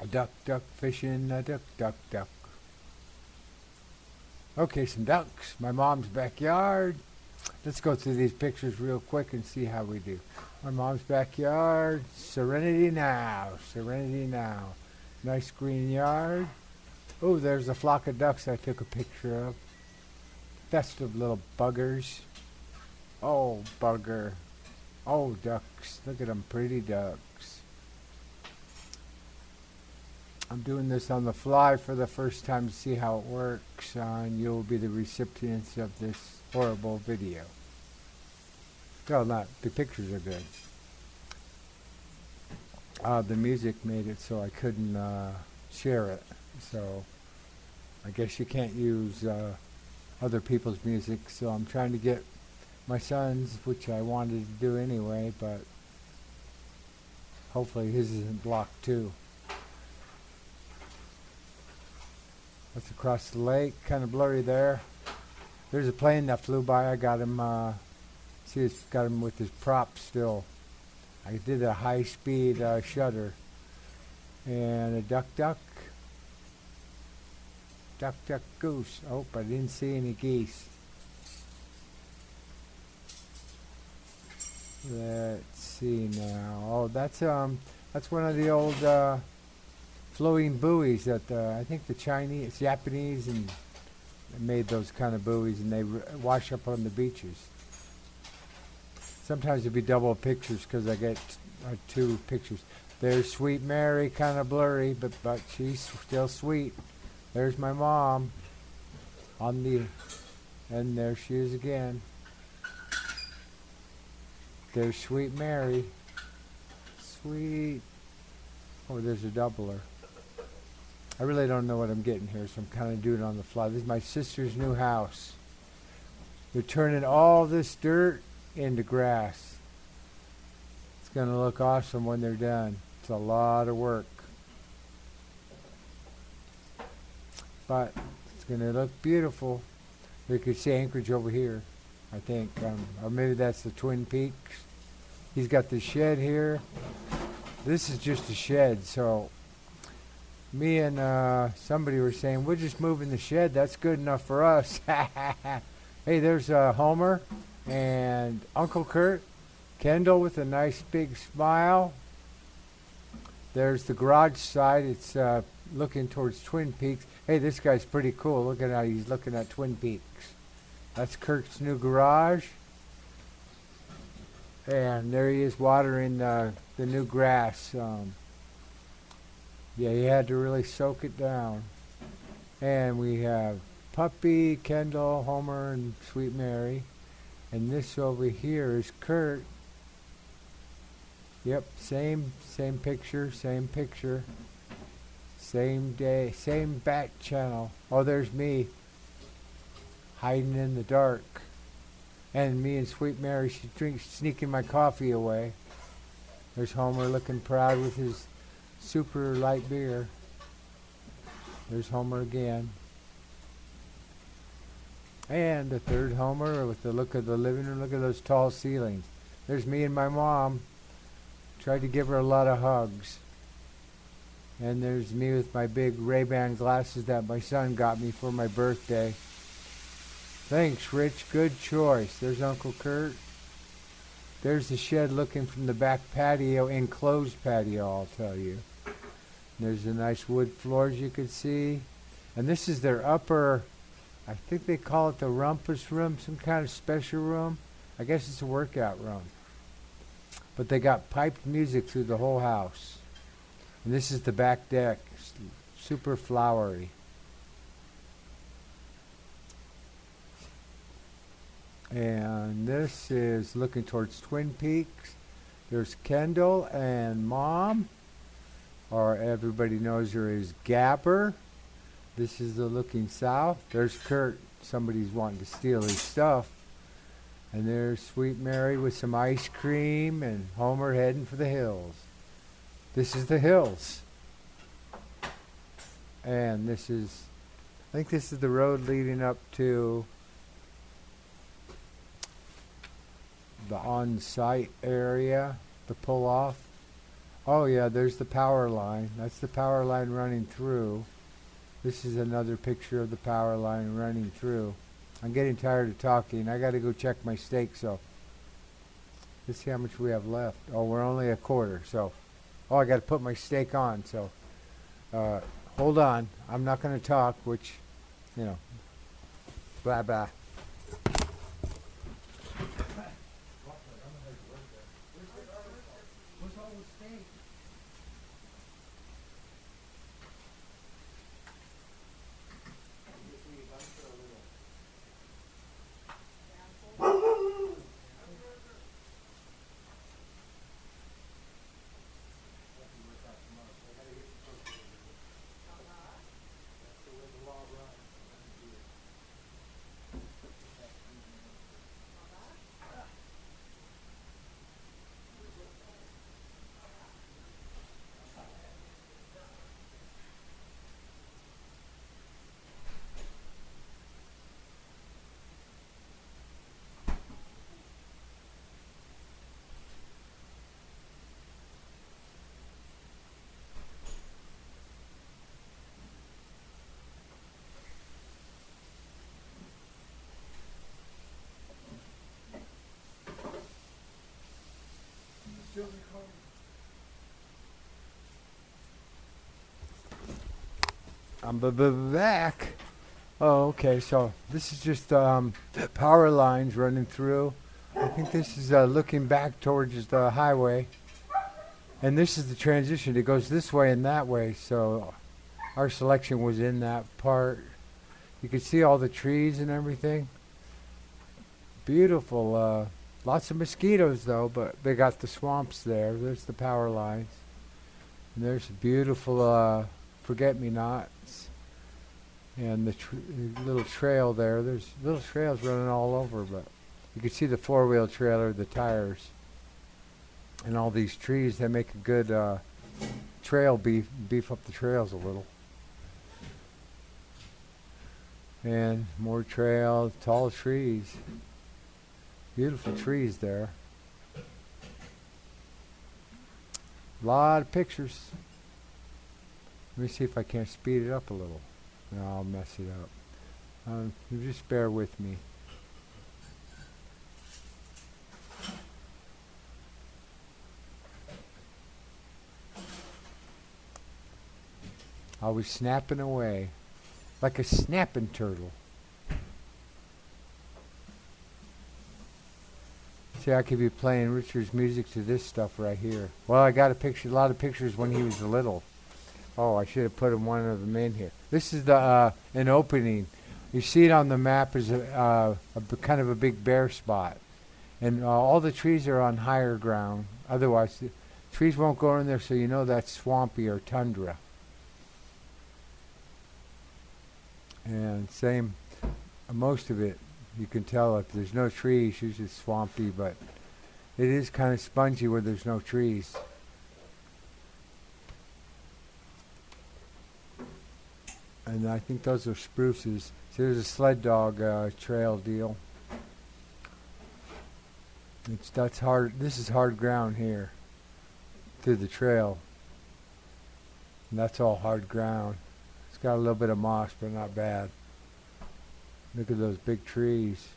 A duck, duck, fishing, a duck, duck, duck. Okay, some ducks. My mom's backyard. Let's go through these pictures real quick and see how we do. My mom's backyard. Serenity now. Serenity now. Nice green yard. Oh, there's a flock of ducks I took a picture of. Festive little buggers. Oh, bugger. Oh, ducks. Look at them pretty ducks. I'm doing this on the fly for the first time to see how it works, uh, and you'll be the recipients of this horrible video. Well, not. The pictures are good. Uh, the music made it so I couldn't uh, share it. So I guess you can't use uh, other people's music. So I'm trying to get my son's, which I wanted to do anyway, but hopefully his isn't blocked too. That's across the lake, kind of blurry there. There's a plane that flew by. I got him. Uh, see, it's got him with his prop still. I did a high-speed uh, shutter, and a duck, duck, duck, duck, goose. Oh, but I didn't see any geese. Let's see now. Oh, that's um, that's one of the old uh, floating buoys that uh, I think the Chinese, Japanese, and made those kind of buoys, and they wash up on the beaches. Sometimes it'd be double pictures because I get uh, two pictures. There's Sweet Mary, kind of blurry, but but she's still sweet. There's my mom on the, and there she is again. There's Sweet Mary. Sweet. Oh, there's a doubler. I really don't know what I'm getting here, so I'm kind of doing it on the fly. This is my sister's new house. They're turning all this dirt into grass. It's going to look awesome when they're done. It's a lot of work. But it's going to look beautiful. You could see Anchorage over here, I think. Um, or maybe that's the Twin Peaks. He's got the shed here. This is just a shed, so me and uh, somebody were saying, we're just moving the shed. That's good enough for us. hey, there's uh, Homer and Uncle Kurt. Kendall with a nice big smile. There's the garage side. It's uh, looking towards Twin Peaks. Hey, this guy's pretty cool. Look at how he's looking at Twin Peaks. That's Kurt's new garage. And there he is watering uh, the new grass. Um, yeah, he had to really soak it down. And we have Puppy, Kendall, Homer, and Sweet Mary. And this over here is Kurt. Yep, same same picture, same picture. Same day, same back channel. Oh, there's me hiding in the dark. And me and Sweet Mary, she drinks, sneaking my coffee away. There's Homer looking proud with his super light beer. There's Homer again. And the third Homer with the look of the living room. Look at those tall ceilings. There's me and my mom. Tried to give her a lot of hugs. And there's me with my big Ray-Ban glasses that my son got me for my birthday. Thanks, Rich. Good choice. There's Uncle Kurt. There's the shed looking from the back patio, enclosed patio, I'll tell you. There's the nice wood floors you can see. And this is their upper, I think they call it the rumpus room, some kind of special room. I guess it's a workout room. But they got piped music through the whole house. And this is the back deck, super flowery. And this is looking towards Twin Peaks. There's Kendall and Mom, or everybody knows her as Gabber. This is the looking south. There's Kurt. Somebody's wanting to steal his stuff. And there's Sweet Mary with some ice cream and Homer heading for the hills. This is the hills. And this is, I think this is the road leading up to the on-site area, the pull-off. Oh yeah, there's the power line. That's the power line running through. This is another picture of the power line running through. I'm getting tired of talking. I got to go check my steak, so let's see how much we have left. Oh, we're only a quarter, so oh, I got to put my steak on. So uh, hold on. I'm not going to talk, which you know, blah blah. I'm back. Oh, okay. So this is just um, power lines running through. I think this is uh, looking back towards the highway, and this is the transition. It goes this way and that way. So our selection was in that part. You can see all the trees and everything. Beautiful. Uh, lots of mosquitoes though, but they got the swamps there. There's the power lines. And there's a beautiful uh, forget-me-nots and the tr- little trail there. There's little trails running all over, but you can see the four-wheel trailer, the tires, and all these trees. They make a good uh, trail beef beef up the trails a little. And more trails, tall trees, beautiful trees there. A lot of pictures. Let me see if I can't speed it up a little. No, I'll mess it up. Um, just bear with me. I was snapping away like a snapping turtle. See, I could be playing Richard's music to this stuff right here. Well, I got a picture, a lot of pictures when he was a little. Oh, I should have put one of them in here. This is the uh, an opening. You see it on the map as a, uh, kind of a big bare spot, and uh, all the trees are on higher ground. Otherwise, the trees won't go in there, so you know that's swampy or tundra. And same, most of it, you can tell if there's no trees, usually swampy, but it is kind of spongy where there's no trees. And I think those are spruces. So there's a sled dog uh, trail deal. It's that's hard. This is hard ground here. Through the trail. And that's all hard ground. It's got a little bit of moss, but not bad. Look at those big trees.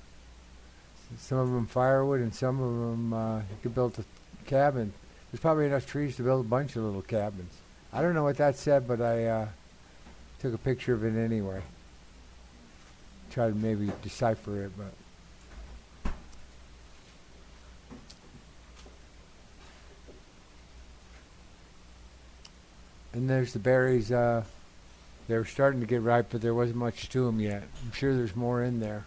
Some of them firewood, and some of them uh, you could build a cabin. There's probably enough trees to build a bunch of little cabins. I don't know what that said, but I. Uh, Took a picture of it anyway. Try to maybe decipher it, but. And there's the berries. Uh, they were starting to get ripe, but there wasn't much to them yet. I'm sure there's more in there.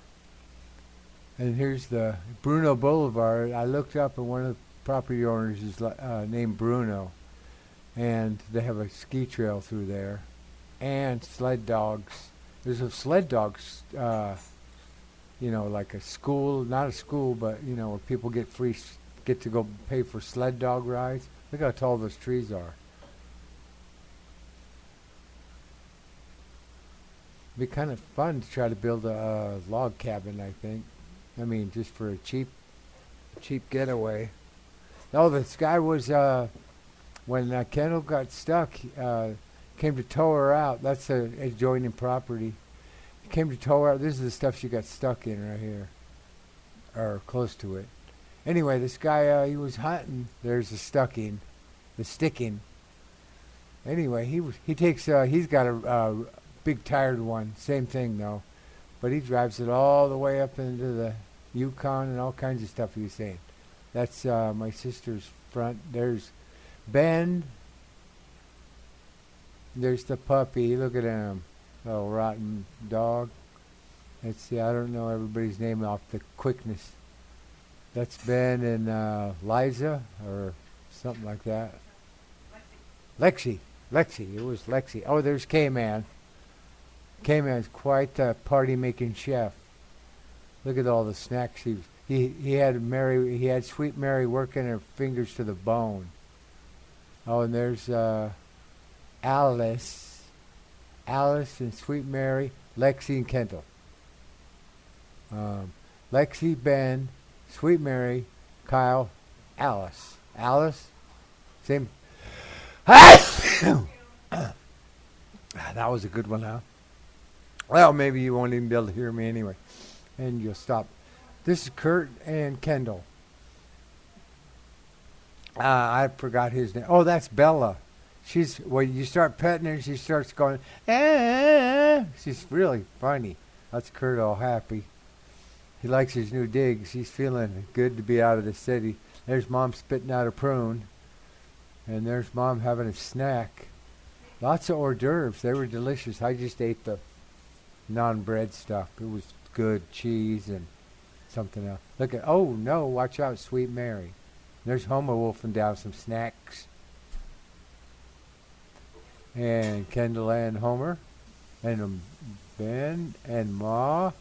And here's the Bruno Boulevard. I looked up, and one of the property owners is uh, named Bruno, and they have a ski trail through there and sled dogs. There's a sled dogs, uh, you know, like a school, not a school, but you know, where people get free, get to go pay for sled dog rides. Look how tall those trees are. Be kind of fun to try to build a, uh log cabin. I think. I mean, just for a cheap, cheap getaway. Oh, this guy was uh, when uh, Kendall got stuck, uh, came to tow her out. That's a adjoining property. Came to tow her out. This is the stuff she got stuck in right here, or close to it. Anyway, this guy uh, he was hunting. There's the stucking, the sticking. Anyway, he he takes uh, he's got a uh, big tired one. Same thing though, but he drives it all the way up into the Yukon and all kinds of stuff. He was saying. That's uh, my sister's front. There's Ben. There's the puppy. Look at him. Little rotten dog. Let's see. I don't know everybody's name off the quickness. That's Ben and uh, Liza or something like that. Lexi. Lexi. It was Lexi. Oh, there's K-Man. K-Man's quite a party-making chef. Look at all the snacks he he he had Mary he had Sweet Mary working her fingers to the bone. Oh, and there's uh, Alice, Alice and Sweet Mary, Lexi and Kendall. Um, Lexi, Ben, Sweet Mary, Kyle, Alice, Alice, same. that was a good one, huh? Well, maybe you won't even be able to hear me anyway, and you'll stop. This is Kurt and Kendall. Uh, I forgot his name. Oh, that's Bella. She's when you start petting her, she starts going. Ah! She's really funny. That's Kurt all happy. He likes his new digs. He's feeling good to be out of the city. There's mom spitting out a prune, and there's mom having a snack. Lots of hors d'oeuvres. They were delicious. I just ate the non-bread stuff. It was good cheese and something else. Look at oh no, watch out, Sweet Mary. There's Homer wolfing down some snacks. And Kendall and Homer. And Ben and Ma.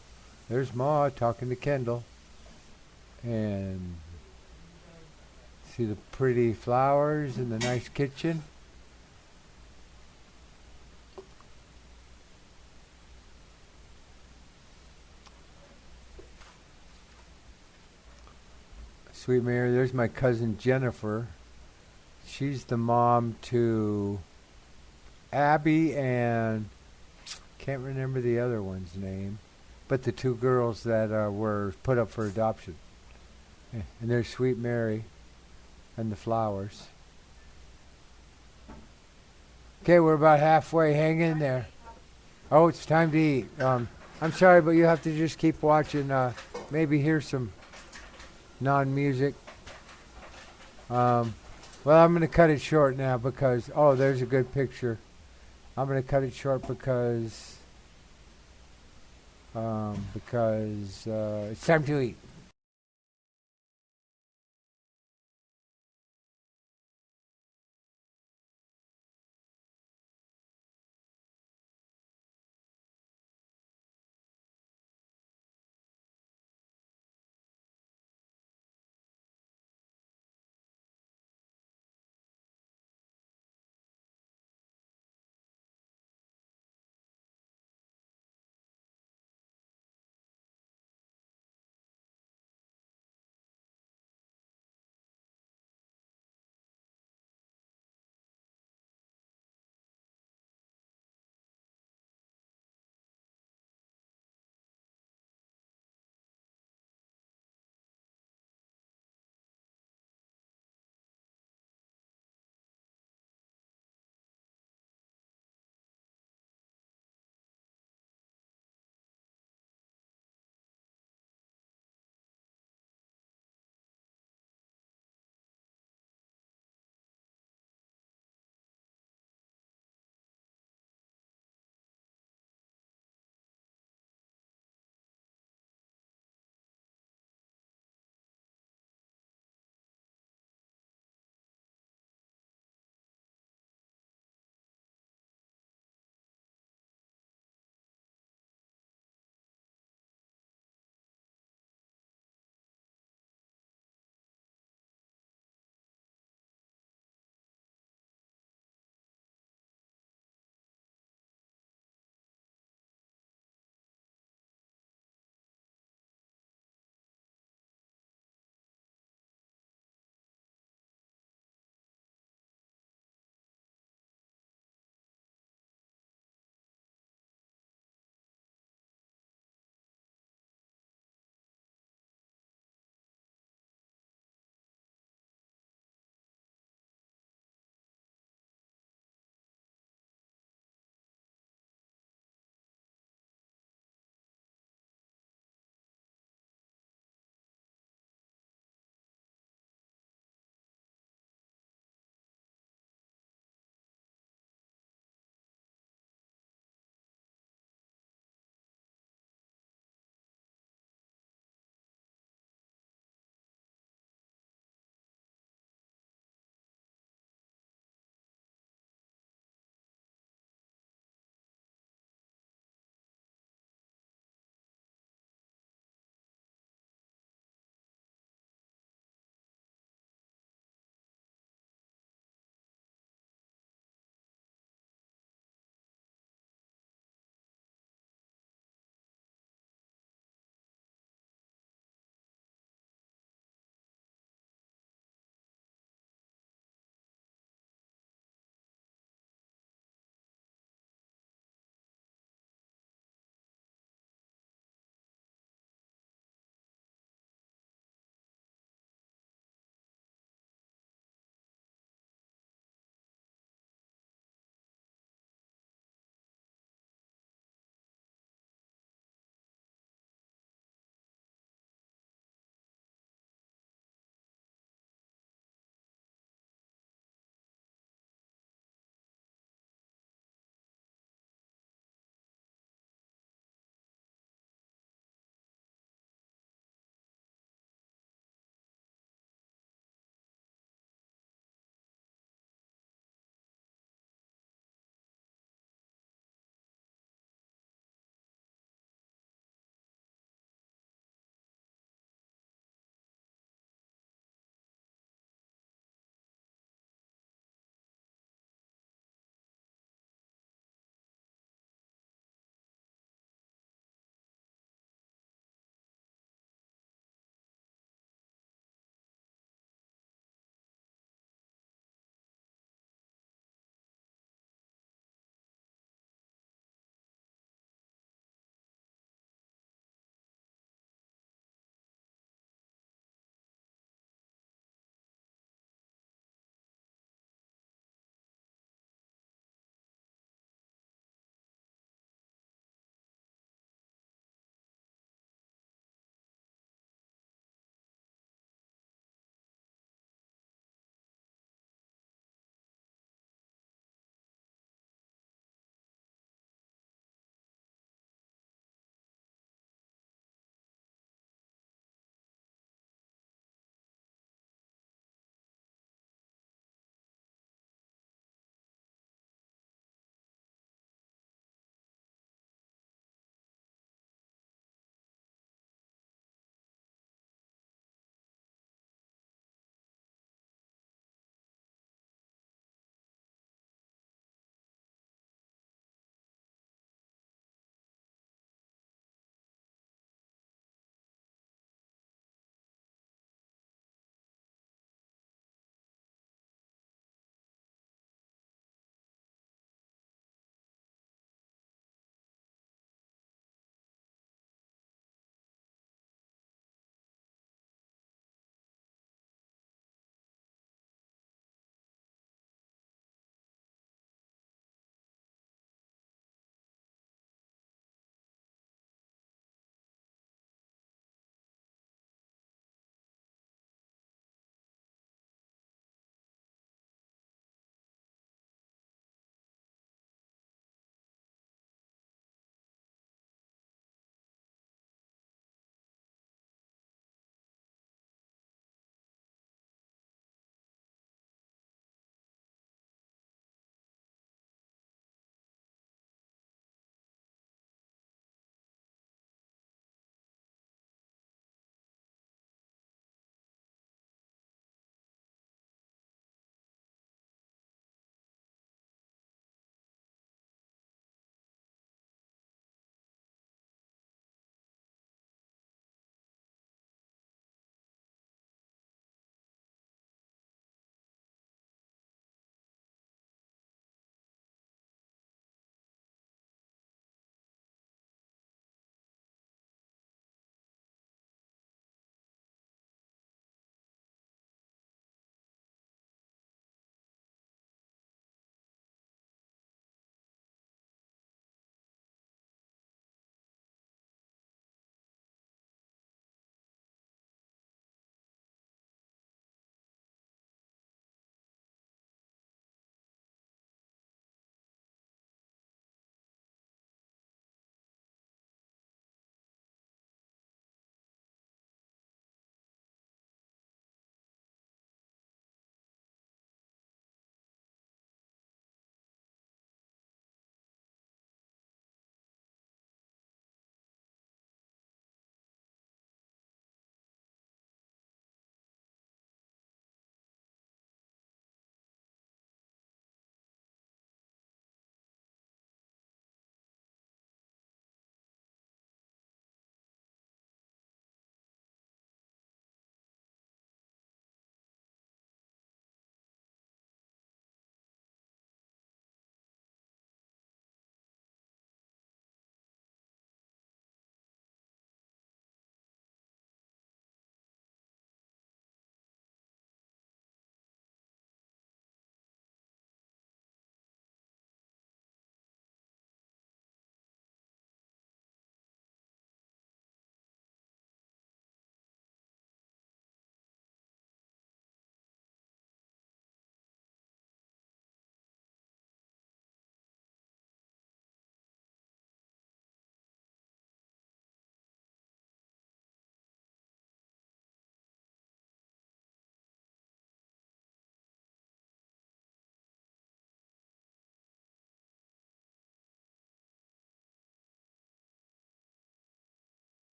There's Ma talking to Kendall. And see the pretty flowers in the nice kitchen. Sweet Mary, there's my cousin Jennifer. She's the mom to Abby and can't remember the other one's name, but the two girls that uh, were put up for adoption. And there's Sweet Mary and the flowers. Okay, we're about halfway. Hang in there. Oh, it's time to eat. Um, I'm sorry, but you have to just keep watching. Uh, maybe hear some non-music. Um, well, I'm going to cut it short now because oh, there's a good picture. I'm going to cut it short because um, because uh, it's time to eat.